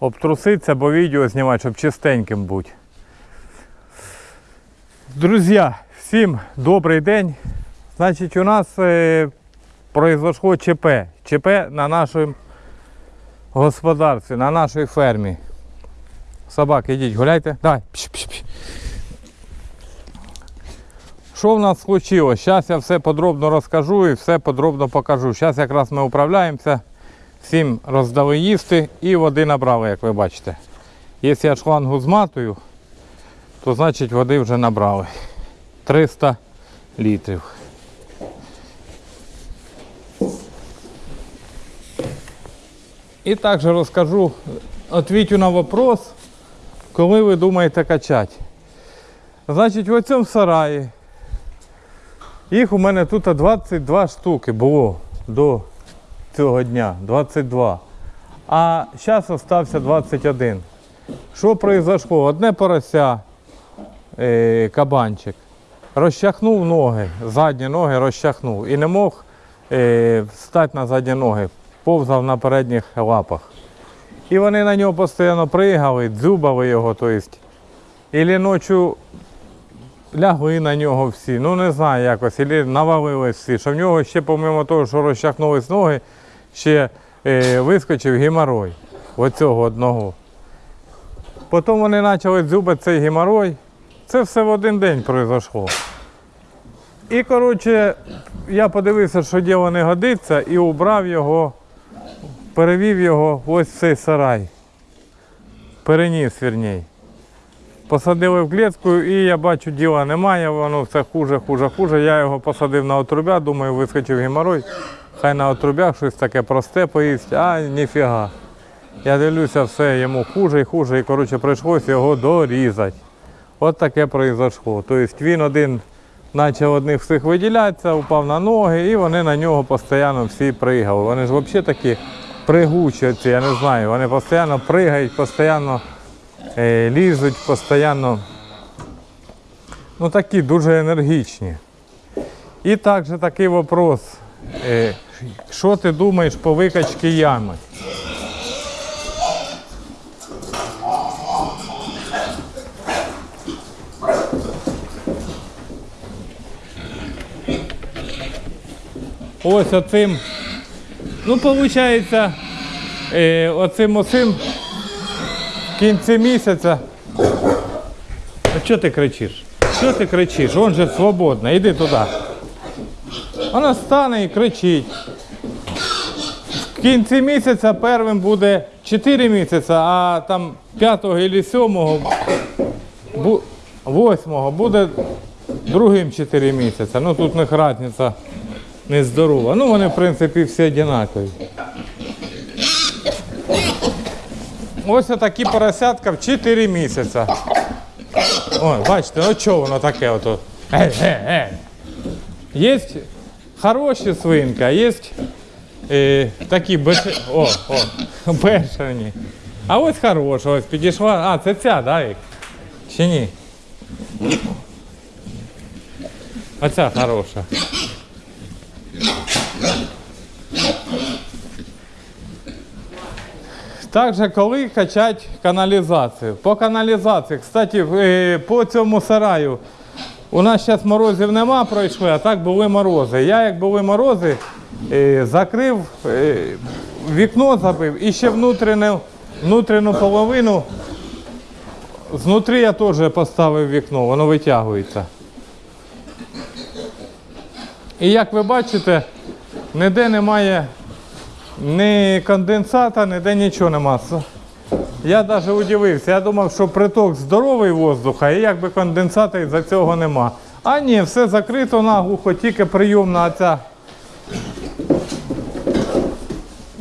обтруситися, бо відео знімати, щоб чистеньким бути. Друзі, всім добрий день. Значить, у нас е, произошло ЧП. ЧП на нашому господарстві, на нашій фермі. Собаки, йдіть, гуляйте. Давай. Пш, пш, пш. Що в нас случилось? Зараз я все подробно розкажу і все подробно покажу. Зараз якраз ми управляємося. Всім роздали їсти і води набрали, як ви бачите. Якщо я шлангу зматую, то значить води вже набрали. 300 літрів. І також розкажу, відповідю на вопрос, коли ви думаєте качати. Значить, в цьому сараї їх у мене тут 22 штуки було до цього дня. 22. А зараз залишився 21. Що произошло? Одне порося, е, кабанчик, розчахнув ноги, задні ноги розчахнув і не мог е, встати на задні ноги, повзав на передніх лапах. І вони на нього постійно пригали, дзюбали його, тобто. І ночі лягли на нього всі, ну не знаю якось, і навалились всі. Що в нього ще, помимо того, що розчахнулись ноги, ще е, вискочив геморой оцього одного. Потім вони почали дзюбати цей геморой. Це все в один день пройшло. І, коротше, я подивився, що діло не годиться, і убрав його, перевів його ось в цей сарай. Переніс, вірній. Посадили в клітку і я бачу, діла немає, воно все хуже, хуже, хуже. Я його посадив на отрубя, думаю, вискочив геморой. Хай на отрубях щось таке просте поїсть, а ніфіга. Я дивлюся, все йому хуже і хуже, і коротше прийшлося його дорізати. От таке произошло. Тобто він один почав одних всіх виділятися, упав на ноги, і вони на нього постійно всі пригали. Вони ж взагалі такі пригучі, я не знаю. Вони постійно пригають, постійно е, лізуть, постійно ну, такі дуже енергічні. І також такий вопрос. Що ти думаєш по викачці ями? Ось оцим. Ну, виходить, е, оцим осим в кінці місяця. А що ти кричиш? Що ти кричиш? Он же свободно, іди туди. Вона стане і кричить. Кінці місяця першим буде 4 місяці, а там 5 або 7, 8 буде другим 4 місяці. Ну тут них різниця нездорова. Ну вони в принципі всі однакові. Ось такі поросятка в 4 місяці. Ой, бачите, ну чого воно таке ото. Є хороші свинки, а є е, такі беш... О, о, бешені. А ось хороша, ось підійшла. А, це ця, да, Вік? Чи ні? Оця хороша. Також коли качати каналізацію. По каналізації, кстати, е, по цьому сараю. У нас зараз морозів нема, пройшли, а так були морози. Я, як були морози, закрив, е, вікно забив і ще внутрішню, внутрішню половину. Знутрі я теж поставив вікно, воно витягується. І як ви бачите, ніде немає ні конденсата, ніде нічого нема. Я навіть удивився. Я думав, що приток здоровий воздуха і якби конденсата із-за цього нема. А ні, все закрито наглухо, тільки прийомна оця.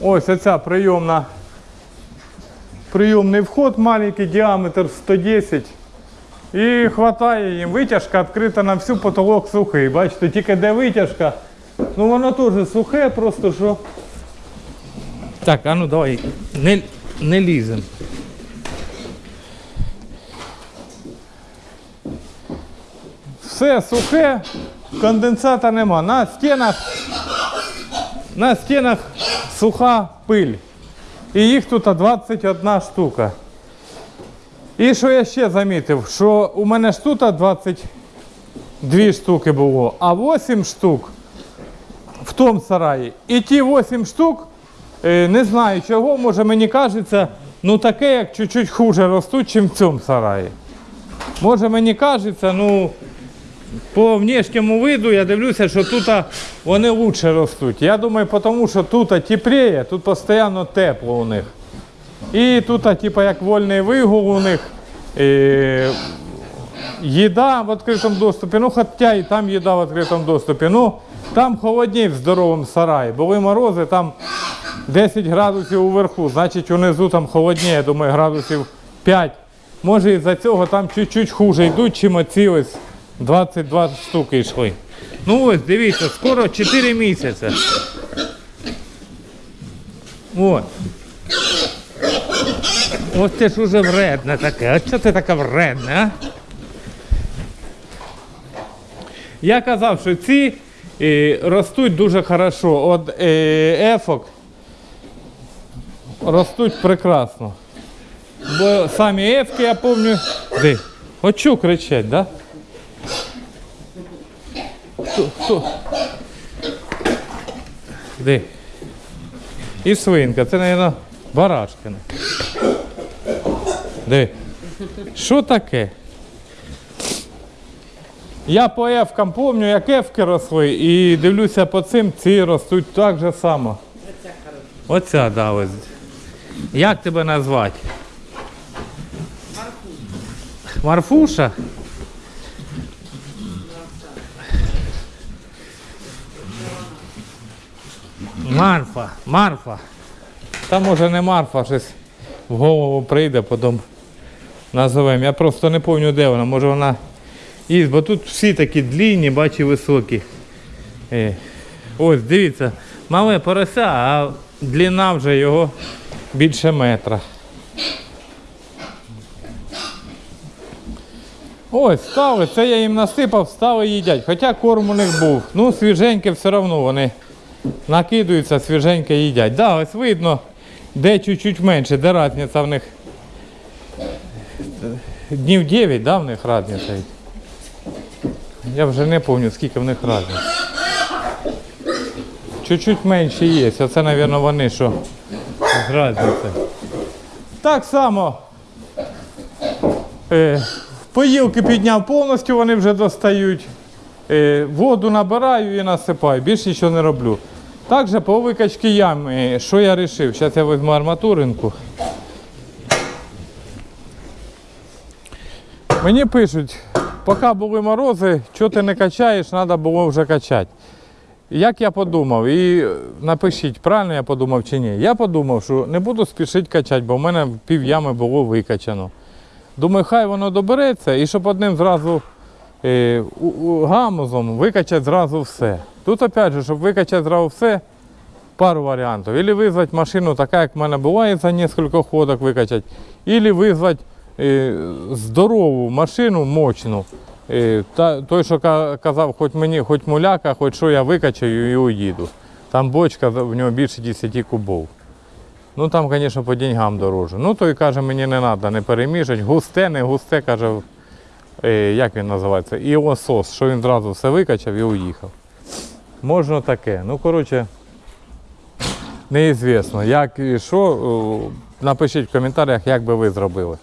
Ось оця прийомна. Прийомний вход маленький, діаметр 110. І хватає їм. Витяжка відкрита на всю потолок сухий. Бачите, тільки де витяжка. Ну воно теж сухе, просто що. Так, а ну давай, не, не лізем. Все сухе, конденсата нема. На стінах, на стінах суха пиль. І їх тут 21 штука. І що я ще замітив, що у мене ж тут 22 штуки було, а 8 штук в тому сараї. І ті 8 штук, е, не знаю чого, може мені кажеться, ну таке, як чуть-чуть хуже ростуть, ніж в цьому сараї. Може мені кажеться, ну по внешньому виду я дивлюся, що тут вони краще ростуть. Я думаю, тому що тут тепліє, тут постійно тепло у них. І тут, а, типа, як вольний вигул у них. Е, їда в відкритому доступі, ну хоча і там їда в відкритому доступі. Ну, там холодніше в здоровому сараї. Були морози, там 10 градусів уверху, значить унизу там холодніше, я думаю, градусів 5. Може із-за цього там чуть-чуть хуже йдуть, чим оці ось 22 штуки йшли. Ну ось, дивіться, скоро 4 місяці. От. Ось це ж уже вредне таке. А чого ти така вредна, а? Я казав, що ці е, ростуть дуже хорошо. От е, ефок ростуть прекрасно. Бо самі ефки, я пам'ятаю. Де? Що кричать, да? Хто? Хто? Де? І свинка, це, мабуть, барашкина. Де? Що таке? Я по ефкам пам'ятаю, як ефки росли, і дивлюся по цим, ці ростуть так же само. Оця, да, ось. Як тебе назвати? Марфуша. Марфуша? Марфа, Марфа. Та може не Марфа, щось в голову прийде, потім назовемо. Я просто не пам'ятаю, де вона. Може вона і, бо тут всі такі длінні, бачу, високі. Е. Ось, дивіться, мале порося, а длина вже його більше метра. Ось, стали, це я їм насипав, стали їдять. Хоча корм у них був. Ну, свіженьке все одно вони накидаються, свіженьке їдять. Да, ось видно, де чуть-чуть менше, де разниця в них. Днів 9, да, в них разниця. Я вже не пам'ятаю, скільки в них разниць. Чуть-чуть менше є. Оце, мабуть, вони що з разницею. Так само. Е, поїлки підняв повністю, вони вже достають. Е, воду набираю і насипаю. Більше нічого не роблю. Також по викачці ями, що я вирішив? Зараз я візьму арматуринку. Мені пишуть, поки були морози, що ти не качаєш, треба було вже качати. Як я подумав, і напишіть, правильно я подумав чи ні. Я подумав, що не буду спішити качати, бо в мене пів ями було викачано. Думаю, хай воно добереться і щоб одним зразу е, гамузом викачати зразу все. Тут опять же, щоб викачати зразу все, пару варіантів. Ілі визвати машину, така, як в мене буває, за кілька ходок викачати, ілі визвати е, здорову машину, мощну. Е, той, що казав, хоч мені, хоч муляка, хоч що я викачаю і уїду. Там бочка, в нього більше 10 кубов. Ну там, звісно, по деньгам дороже. Ну той каже, мені не треба, не перемішать. Густе, не густе, каже, е, як він називається, іосос, що він зразу все викачав і уїхав. Можна таке. Ну, коротше, неізвісно, як і що. Напишіть в коментарях, як би ви зробили.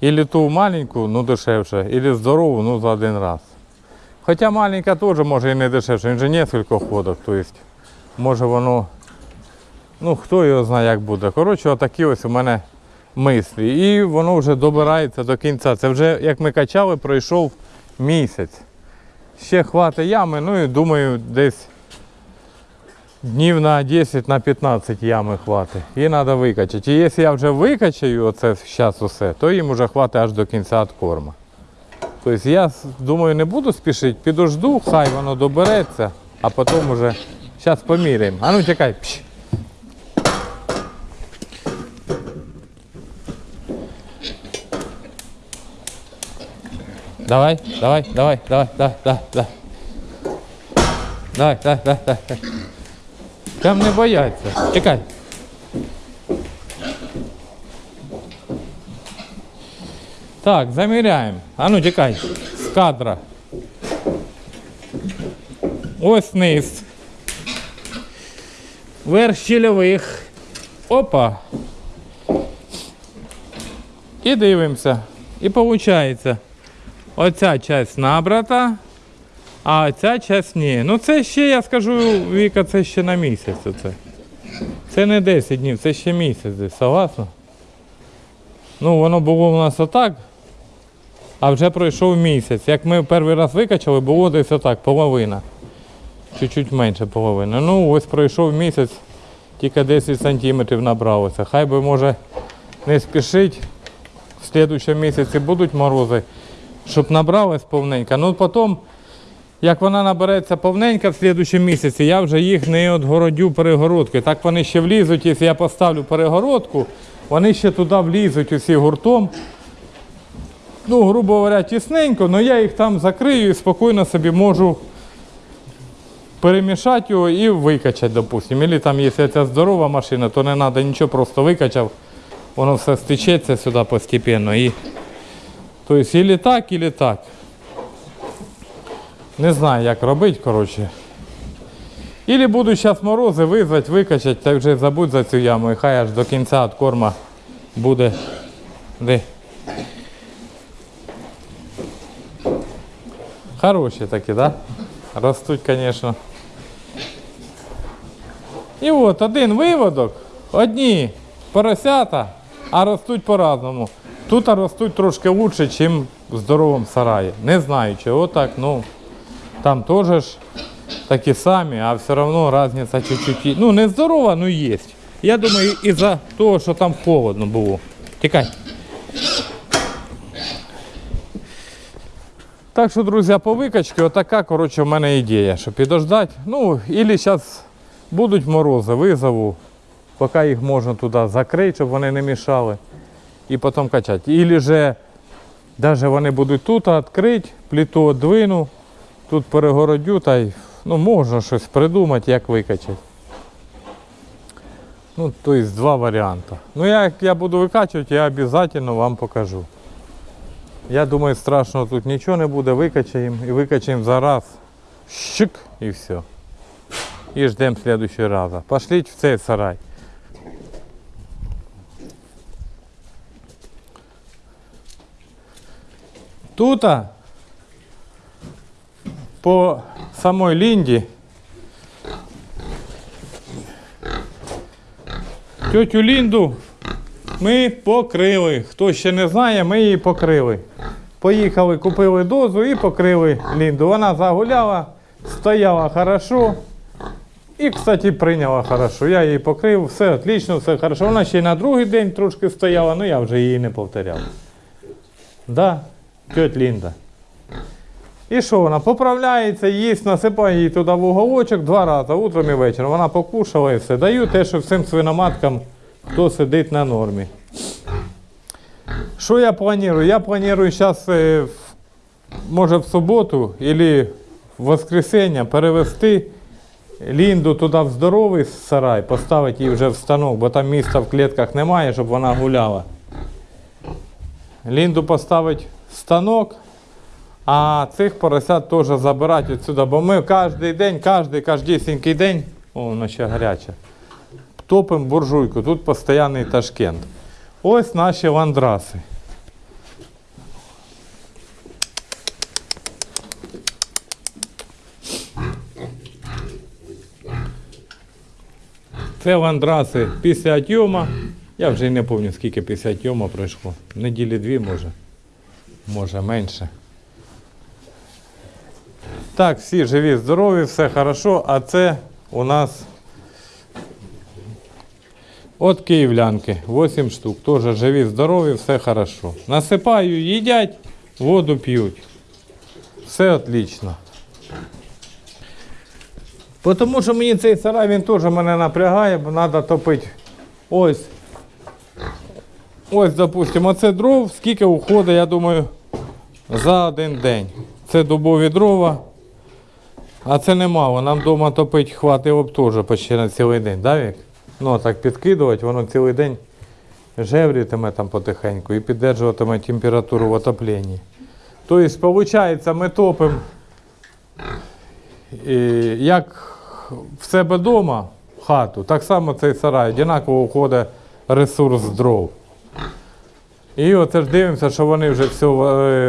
Ілі ту маленьку, ну дешевше, ілі здорову, ну за один раз. Хоча маленька теж може і не дешевше, він же несколько ходок, тобто може воно, ну хто його знає, як буде. Коротше, отакі ось у мене мислі. І воно вже добирається до кінця. Це вже, як ми качали, пройшов місяць. Ще хватить ями, ну і думаю, десь днів на 10 на 15 ями хватить. І треба викачати. І якщо я вже викачаю оце зараз усе, то їм вже хватить аж до кінця від корма. Тобто я думаю, не буду спішити, підожду, хай воно добереться, а потім вже зараз поміряємо. А ну тікай. Пш. Давай, давай, давай, давай, да, да, да. Давай, да, да, да. Там не бояться. Чекай. Так, замеряем. А ну чекай. С кадра. Ось низ. Верх щільових. Опа. И дивимося. И получается. Оця часть набрата, а ця часть ні. Ну це ще, я скажу, Віка, це ще на місяць. Оце. Це не 10 днів, це ще місяць десь, согласно? Ну, воно було у нас отак, а вже пройшов місяць. Як ми перший раз викачали, було десь отак, половина. Чуть-чуть менше половини. Ну, ось пройшов місяць, тільки 10 сантиметрів набралося. Хай би може не спішить. В слідчому місяці будуть морози, щоб набралось повненько. Ну потім, як вона набереться повненько в слідчому місяці, я вже їх не відгородю перегородкою. Так вони ще влізуть, якщо я поставлю перегородку, вони ще туди влізуть усі гуртом. Ну, грубо говоря, тісненько, але я їх там закрию і спокійно собі можу перемішати його і викачати, допустимо. Або там, якщо це здорова машина, то не треба нічого, просто викачав, воно все стечеться сюди постепенно. І... Тобто, і так, і так. Не знаю, як робити, коротше. Ілі буду зараз морози визвати, викачати, та вже забудь за цю яму, і хай аж до кінця від корма буде. Де? Хороші такі, да? Ростуть, звісно. І от один виводок, одні поросята, а ростуть по-разному. Тут ростуть трошки краще, ніж в здоровому сараї. Не знаю, чого так, ну там теж такі самі, а все одно різниця чуть-чуть. Ну, не здорова, ну є. Я думаю, із-за того, що там холодно було. Тікай. Так що, друзі, по викачці, отака, коротше, в мене ідея, що підождати. Ну, і зараз будуть морози, визову, поки їх можна туди закрити, щоб вони не мішали, і потім качати. Ілі же, навіть вони будуть тут відкрити, плиту віддвину, тут перегородю, та й ну, можна щось придумати, як викачати. Ну, тобто два варіанти. Ну, як я буду викачувати, я обов'язково вам покажу. Я думаю, страшного тут нічого не буде, викачаємо і викачаємо за раз. Щик і все. І ждемо следующего раза. Пошліть в цей сарай. Тут по самой лінді тетю Лінду ми покрили. Хто ще не знає, ми її покрили. Поїхали, купили дозу і покрили Лінду. Вона загуляла, стояла хорошо. І, кстати, прийняла хорошо. Я її покрив, все отлично, все хорошо. Вона ще й на другий день трошки стояла, але я вже її не повторяв. Да, тьоть Лінда. І що вона? Поправляється, їсть, насипає її туди в уголочок два рази, утром і вечором. Вона покушала і все. Даю те, що всім свиноматкам, хто сидить на нормі. Що я планую? Я планую зараз, може в суботу або в воскресенье перевести Лінду туди в здоровий сарай, поставити її вже в станок, бо там місця в клітках немає, щоб вона гуляла. Лінду поставити станок, а цих поросят теж забирати відсюди, бо ми кожен день, кожен, кожнісінький день, о, воно ще гаряче, топимо буржуйку, тут постійний Ташкент. Ось наші ландраси. Це ландраси після отйома. Я вже й не пам'ятаю, скільки після отйома пройшло. Неділі дві може. Може менше. Так, всі живі, здорові, все хорошо, а це у нас от київлянки, 8 штук. Теж живі, здорові, все хорошо. Насипаю, їдять, воду п'ють. Все отлично. Тому що мені цей сарай він теж мене напрягає, бо треба топити. Ось. Ось, допустимо, оце дров, скільки уходить, я думаю, за один день. Це дубові дрова. А це немало. Нам вдома топити хватило б теж почти на цілий день, да, Вік? Ну, так підкидувати, воно цілий день жеврітиме там потихеньку і піддержуватиме температуру в отопленні. Тобто, виходить, ми топимо як в себе вдома хату, так само цей сарай, однаково входить ресурс дров. І оце ж дивимося, що вони вже все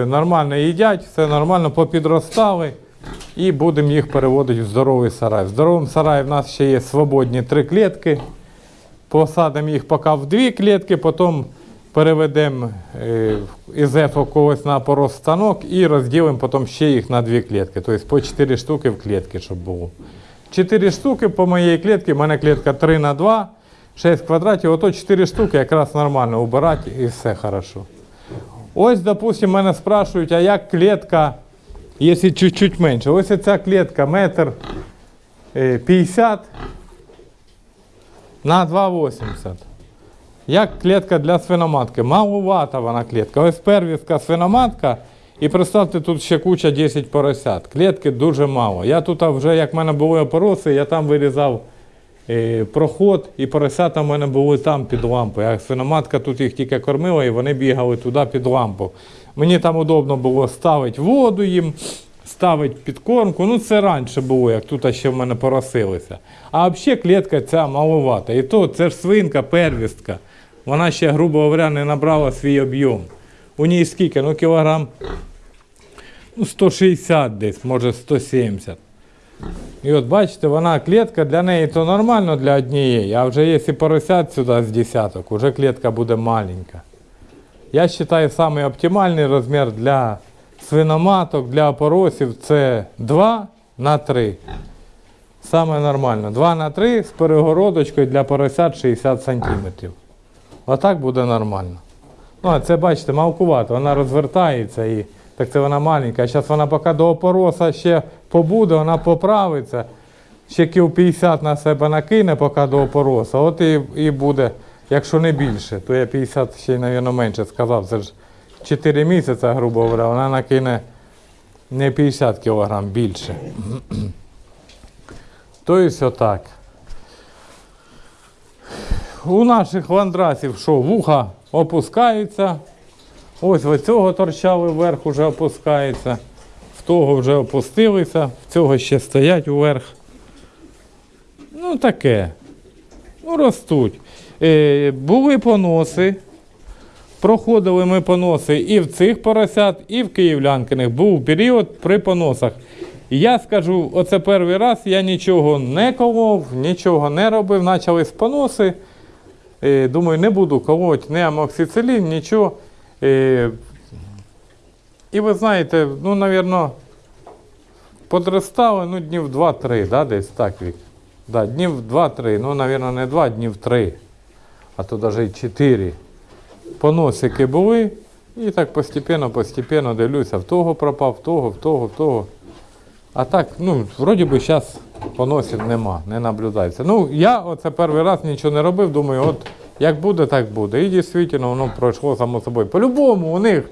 нормально їдять, все нормально попідростали. І будемо їх переводити в здоровий сарай. В здоровому сараї в нас ще є свободні три клітки. Посадимо їх поки в дві клітки, потім переведемо е, із ефо когось на порозстанок і розділимо потім ще їх на дві клітки. Тобто по 4 штуки в клітки, щоб було. 4 штуки по моїй клітці, в мене клітка 3 на 2, 6 квадратів, ото 4 штуки якраз нормально убирати і все хорошо. Ось, допустим, мене спрашують, а як клітка, якщо чуть-чуть менше. Ось ця клітка метр е, 50 на 2,80. Як клітка для свиноматки. Малувата вона клітка. Ось первістка свиноматка. І представте, тут ще куча 10 поросят. Клітки дуже мало. Я тут вже, як в мене були опороси, я там вирізав е, проход, і поросята в мене були там під лампою. А свиноматка тут їх тільки кормила, і вони бігали туди під лампу. Мені там удобно було ставити воду їм, ставити підкормку. Ну, це раніше було, як тут ще в мене поросилися. А взагалі клітка ця маловата. І то це ж свинка, первістка. Вона ще, грубо говоря, не набрала свій об'єм. У ній скільки? Ну, кілограм ну, 160 десь, може 170. І от бачите, вона клітка для неї то нормально для однієї, а вже якщо поросят сюди з десяток, вже клітка буде маленька. Я вважаю, самий оптимальний розмір для свиноматок, для опоросів це 2 на 3. Саме нормально. 2 на 3 з перегородочкою для поросят 60 см. Отак буде нормально. Ну, а це бачите, малкувато, вона розвертається і так це вона маленька. А зараз вона поки до опороса ще побуде, вона поправиться. Ще кіл 50 на себе накине, поки до опороса. От і, і буде, якщо не більше, то я 50 ще, мабуть, менше сказав. Це ж 4 місяці, грубо говоря, вона накине не 50 кг більше. Тобто отак. У наших ландрасів що, вуха опускаються. Ось в цього торчали вверх, уже опускається. В того вже опустилися, в цього ще стоять вверх. Ну таке. Ну, ростуть. Е, були поноси. Проходили ми поноси і в цих поросят, і в київлянкиних. Був період при поносах. Я скажу, оце перший раз я нічого не колов, нічого не робив, почались поноси. Е, думаю, не буду колоть ні амоксицилін, нічого. Е, і ви знаєте, ну, мабуть, подростали ну, днів 2-3, да, десь так вік. Да, днів 2-3, ну, мабуть, не 2, днів 3, а то навіть і 4. Поносики були, і так постепенно, постепенно дивлюся, в того пропав, в того, в того, в того. А так, ну, вроді би зараз поносів нема, не наблюдається. Ну, я оце перший раз нічого не робив, думаю, от як буде, так буде. І дійсно воно пройшло само собою. По-любому у них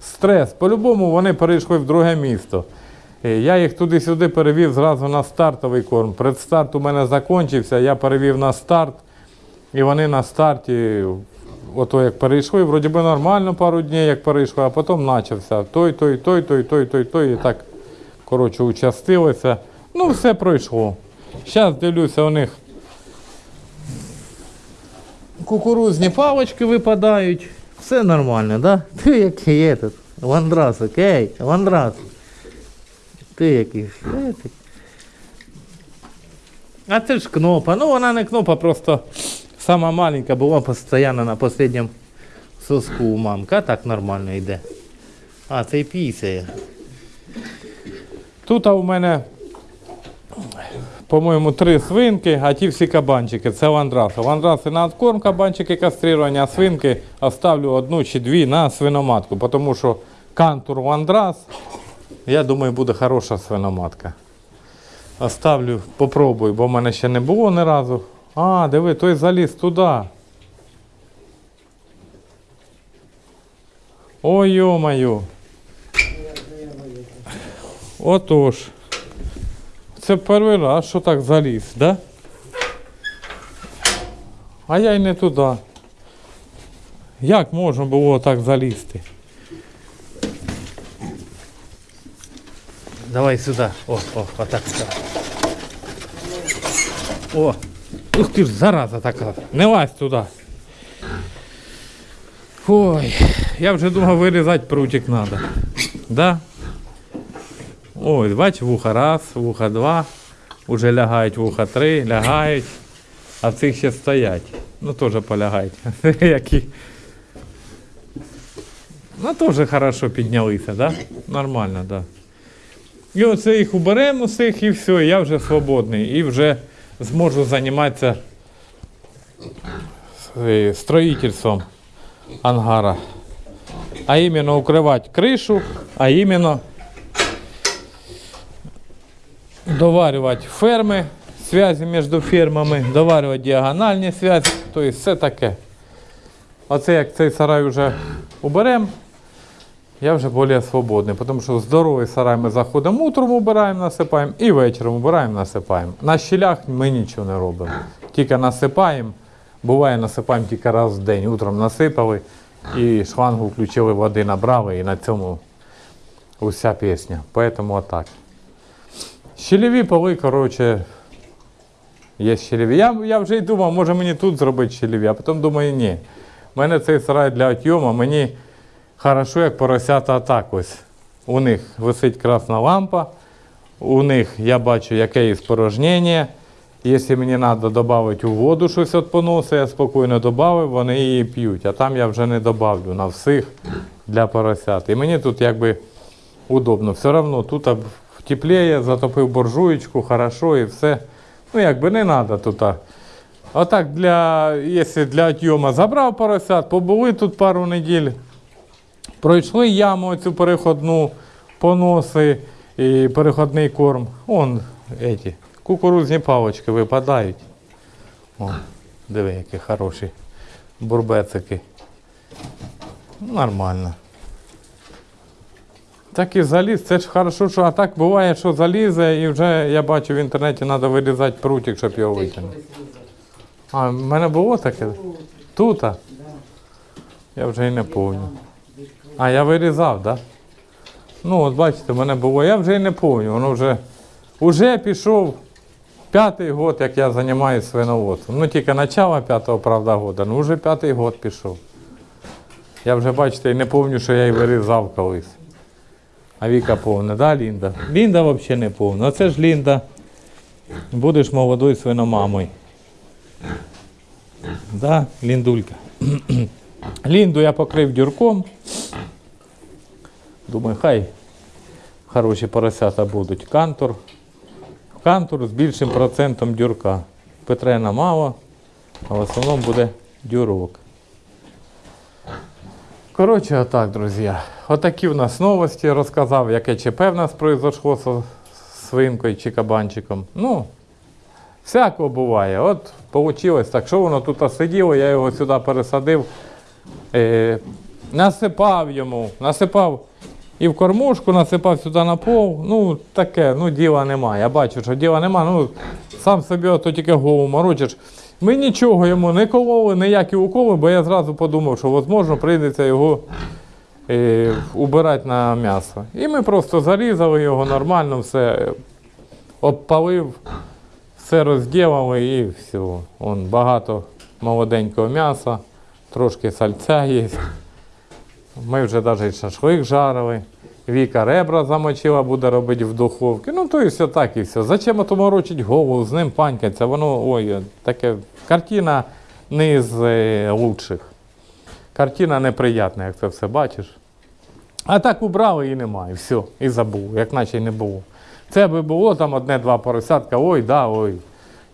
стрес, по-любому вони перейшли в друге місто. Е, Я їх туди-сюди перевів зразу на стартовий корм. Предстарт у мене закінчився, я перевів на старт. І вони на старті, ото як перейшли, вроді би нормально пару днів, як перейшли, а потім почався той, той, той, той, той, той, той, і так, коротше, участилося. Ну, все пройшло. Зараз дивлюся, у них кукурузні палочки випадають. Все нормально, да? Ти який є тут? Ландрас, окей, ландрас. Ти який? А це ж кнопа. Ну вона не кнопа, просто сама маленька була постійно на останньому соску у мамки. А так нормально йде. А, це і пісяє. Тут у мене, по-моєму, три свинки, а ті всі кабанчики. Це ландраси. Ландраси на откорм, кабанчики кастрировані, а свинки оставлю одну чи дві на свиноматку, тому що кантур ландрас, я думаю, буде хороша свиноматка. Оставлю, попробую, бо в мене ще не було ні разу. А, диви, той заліз туди. Ой, йо-моє. Отож. Це перший раз, що так заліз, да? А я й не туди. Як можна було так залізти? Давай сюди. О, о, отак сюди. О! Ух ти ж, зараза така. Не лазь туди. Ой, я вже думав вирізати прутик треба. Да? Ой, бач, вуха раз, вуха два. Уже лягають вуха три, лягають. А цих ще стоять. Ну теж полягають. Які. Ну теж хорошо піднялися, да? Нормально, да. І оце їх уберемо усіх і все, я вже свободний. І вже зможу займатися е, строїтельством ангара. А іменно укривати кришу, а іменно доварювати ферми, зв'язі між фермами, доварювати діагональні зв'язки, тобто все таке. Оце як цей сарай вже уберемо, я вже більш свободний, тому що здоровий сарай ми заходимо утром, убираємо, насипаємо і вечором убираємо, насипаємо. На щілях ми нічого не робимо. Тільки насипаємо. Буває, насипаємо тільки раз в день. Утром насипали і шлангу включили, води набрали, і на цьому уся пісня. Поэтому отак. Щелеві поли, коротше, є щелеві. Я, я вже й думав, може мені тут зробити щелеві, а потім думаю, ні. У мене цей сарай для отйому, мені хорошо, як поросята так ось. У них висить красна лампа, у них я бачу, яке є спорожнення. Якщо мені треба додати у воду щось від поносу, я спокійно додав, вони її п'ють. А там я вже не додавлю на всіх для поросят. І мені тут якби удобно. Все одно тут тепліє, затопив буржуєчку, хорошо і все. Ну якби не треба тут. Отак для, якщо для отйому забрав поросят, побули тут пару неділь, пройшли яму цю переходну, поноси і переходний корм. Он эти, кукурузні палочки випадають. О, диви, які хороші бурбецики. Нормально. Так і заліз, це ж хорошо, що а так буває, що залізе, і вже я бачу в інтернеті треба вирізати прутик, щоб його витягнути. А, в мене було таке? Тут? Я вже і не пам'ятаю. А, я вирізав, так? Да? Ну, от бачите, в мене було, я вже і не пам'ятаю, воно вже, вже пішов п'ятий год, як я займаюся свиноводством. Ну, тільки начало п'ятого, правда, года, ну вже п'ятий год пішов. Я вже, бачите, і не пам'ятаю, що я і вирізав колись. А Віка повна, да, Лінда? Лінда взагалі не повна. Оце ж Лінда. Будеш молодою свиномамою. Да, Ліндулька. Лінду я покрив дюрком. Думаю, хай хороші поросята будуть. Кантур. Кантур з більшим процентом дюрка. Петрена мало, а в основному буде дюрок. Коротше, отак, друзі. Отакі в нас новості розказав, яке ЧП в нас произошло з свинкою чи кабанчиком. Ну, всякого буває. От вийшло так, що воно тут сиділо, я його сюди пересадив, е, насипав йому, насипав і в кормушку, насипав сюди на пол. Ну, таке, ну діла немає. Я бачу, що діла немає. Ну, сам собі ото тільки голову морочиш. Ми нічого йому не кололи, ніякі уколи, бо я зразу подумав, що можливо прийдеться його е, убирати на м'ясо. І ми просто зарізали його нормально, все обпалив, все розділили і все. Вон, багато молоденького м'яса, трошки сальця є. Ми вже навіть шашлик жарили. Віка ребра замочила, буде робити в духовці. Ну, то і все так, і все. Зачем ото морочить голову, з ним панькаться? Воно, ой, таке, картина не з е, лучших. Картина неприятна, як це все бачиш. А так убрали і немає, все, і забув, як наче й не було. Це би було там одне-два поросятка, ой, да, ой,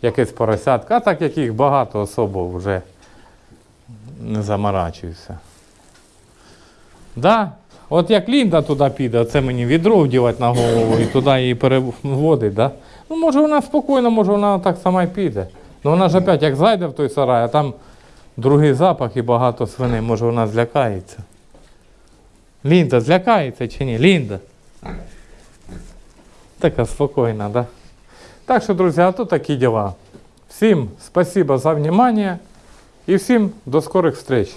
якесь поросятка, а так як їх багато особо вже не заморачуюся. Да? От як Лінда туди піде, це мені відро вдівати на голову і туди її переводить, да? Ну, може вона спокійно, може вона так сама й піде. Ну вона ж опять як зайде в той сарай, а там другий запах і багато свиней, може вона злякається. Лінда, злякається чи ні? Лінда. Така спокійна, да? Так що, друзі, а то такі діла. Всім спасибо за внимание і всім до скорих встреч.